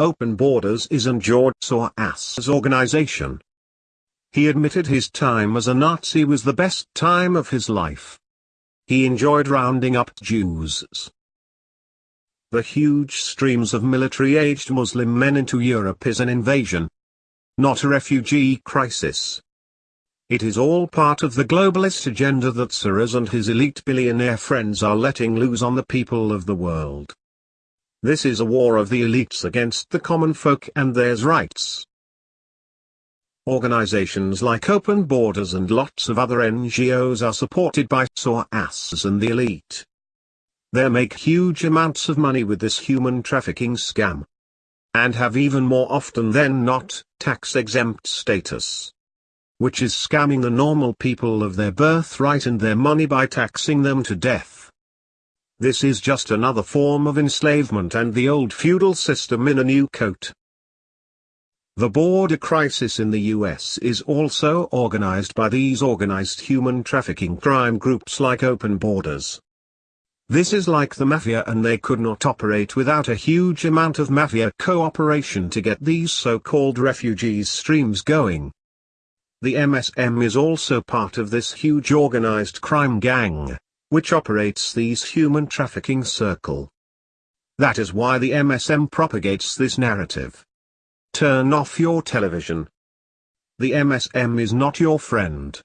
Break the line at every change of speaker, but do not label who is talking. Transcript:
Open Borders is an George Soros's organization. He admitted his time as a Nazi was the best time of his life. He enjoyed rounding up Jews. The huge streams of military-aged Muslim men into Europe is an invasion. Not a refugee crisis. It is all part of the globalist agenda that Soros and his elite billionaire friends are letting loose on the people of the world. This is a war of the elites against the common folk and their rights. Organizations like Open Borders and lots of other NGOs are supported by Soros and the elite. They make huge amounts of money with this human trafficking scam. And have even more often than not, tax-exempt status. Which is scamming the normal people of their birthright and their money by taxing them to death. This is just another form of enslavement and the old feudal system in a new coat. The border crisis in the US is also organized by these organized human trafficking crime groups like Open Borders. This is like the mafia and they could not operate without a huge amount of mafia cooperation to get these so-called refugees streams going. The MSM is also part of this huge organized crime gang which operates these human trafficking circle. That is why the MSM propagates this narrative. Turn off your television. The MSM is not your friend.